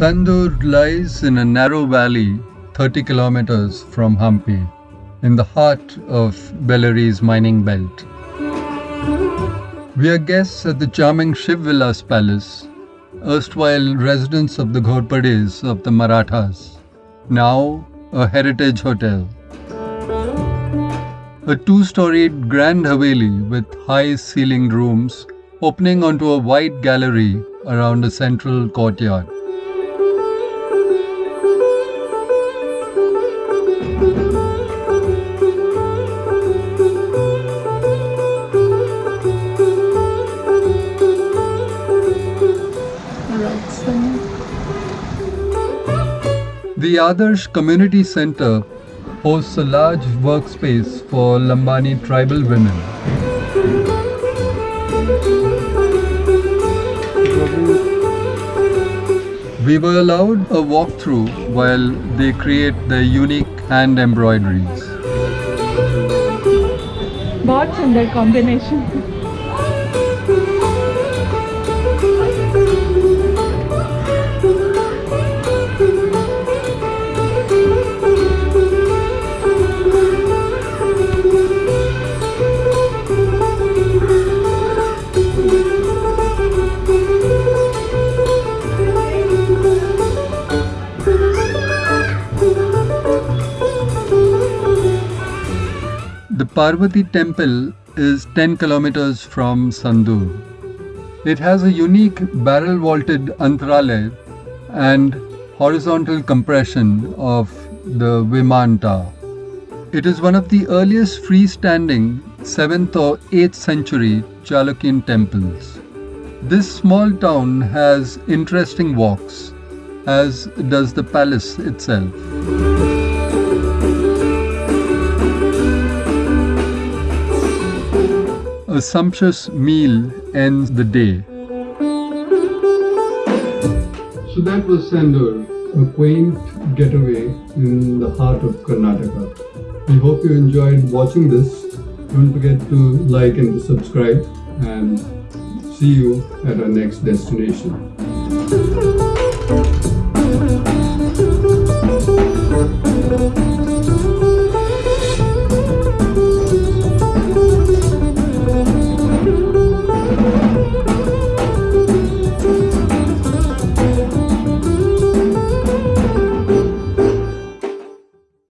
Sandur lies in a narrow valley 30 kilometers from Hampi, in the heart of Bellari's mining belt. We are guests at the charming Shiv Vilas Palace, erstwhile residence of the Ghorpades of the Marathas, now a heritage hotel. A two storied grand Haveli with high ceilinged rooms opening onto a wide gallery around a central courtyard. The Adarsh Community Center hosts a large workspace for Lambani tribal women. We were allowed a walkthrough while they create their unique hand embroideries. बहुत सुंदर combination The Parvati temple is 10 kilometers from Sandur. It has a unique barrel vaulted antarala and horizontal compression of the Vimana. It is one of the earliest freestanding 7th or 8th century Chalukyan temples. This small town has interesting walks, as does the palace itself. A sumptuous meal ends the day. So that was Sandur, a quaint getaway in the heart of Karnataka. We hope you enjoyed watching this. Don't forget to like and subscribe and see you at our next destination.